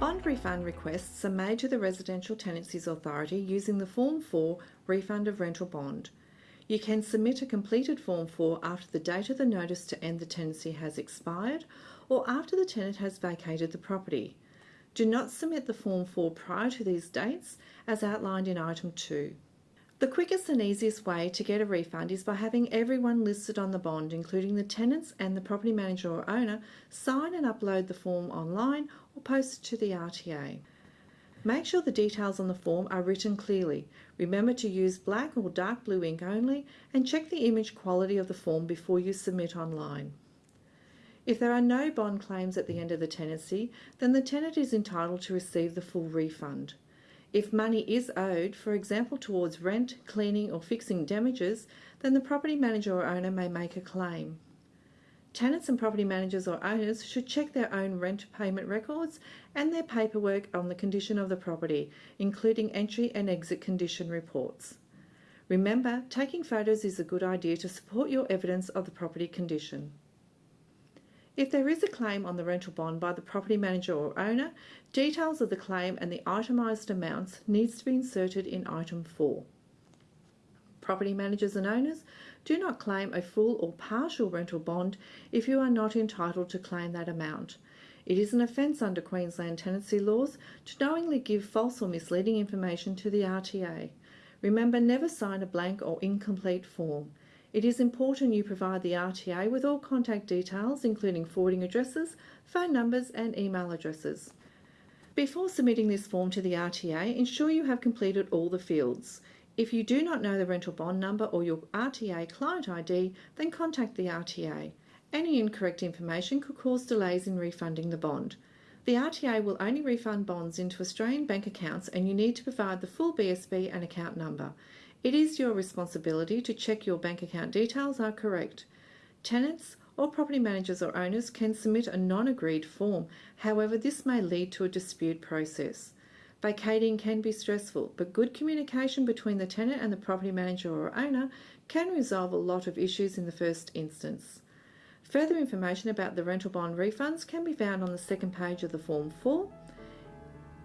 Bond refund requests are made to the Residential Tenancies Authority using the Form 4 Refund of Rental Bond. You can submit a completed Form 4 after the date of the notice to end the tenancy has expired or after the tenant has vacated the property. Do not submit the Form 4 prior to these dates as outlined in Item 2. The quickest and easiest way to get a refund is by having everyone listed on the bond, including the tenants and the property manager or owner, sign and upload the form online or post it to the RTA. Make sure the details on the form are written clearly. Remember to use black or dark blue ink only and check the image quality of the form before you submit online. If there are no bond claims at the end of the tenancy, then the tenant is entitled to receive the full refund. If money is owed, for example towards rent, cleaning or fixing damages, then the property manager or owner may make a claim. Tenants and property managers or owners should check their own rent payment records and their paperwork on the condition of the property, including entry and exit condition reports. Remember, taking photos is a good idea to support your evidence of the property condition. If there is a claim on the rental bond by the property manager or owner, details of the claim and the itemised amounts needs to be inserted in item 4. Property managers and owners do not claim a full or partial rental bond if you are not entitled to claim that amount. It is an offence under Queensland tenancy laws to knowingly give false or misleading information to the RTA. Remember, never sign a blank or incomplete form. It is important you provide the RTA with all contact details, including forwarding addresses, phone numbers, and email addresses. Before submitting this form to the RTA, ensure you have completed all the fields. If you do not know the rental bond number or your RTA client ID, then contact the RTA. Any incorrect information could cause delays in refunding the bond. The RTA will only refund bonds into Australian bank accounts and you need to provide the full BSB and account number. It is your responsibility to check your bank account details are correct. Tenants or property managers or owners can submit a non-agreed form. However, this may lead to a dispute process. Vacating can be stressful, but good communication between the tenant and the property manager or owner can resolve a lot of issues in the first instance. Further information about the rental bond refunds can be found on the second page of the Form 4.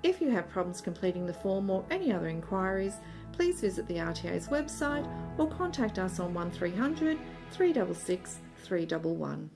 If you have problems completing the form or any other inquiries, please visit the RTA's website or contact us on 1300 366 311.